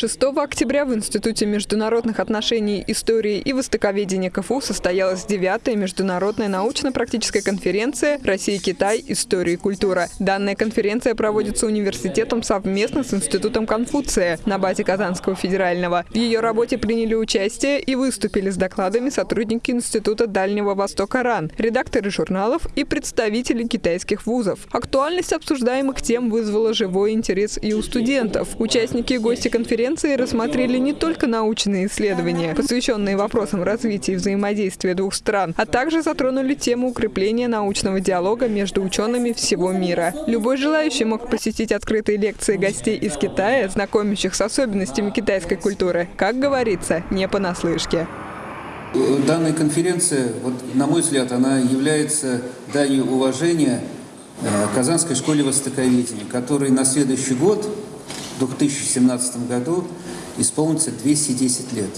6 октября в Институте международных отношений, истории и востоковедения КФУ состоялась девятая международная научно-практическая конференция «Россия-Китай. История и культура». Данная конференция проводится университетом совместно с Институтом Конфуция на базе Казанского федерального. В ее работе приняли участие и выступили с докладами сотрудники Института Дальнего Востока РАН, редакторы журналов и представители китайских вузов. Актуальность обсуждаемых тем вызвала живой интерес и у студентов. Участники и гости конференции конференции рассмотрели не только научные исследования, посвященные вопросам развития и взаимодействия двух стран, а также затронули тему укрепления научного диалога между учеными всего мира. Любой желающий мог посетить открытые лекции гостей из Китая, знакомящих с особенностями китайской культуры. Как говорится, не понаслышке. Данная конференция, вот, на мой взгляд, она является данью уважения э, Казанской школе востоковедения, которой на следующий год в 2017 году исполнится 210 лет.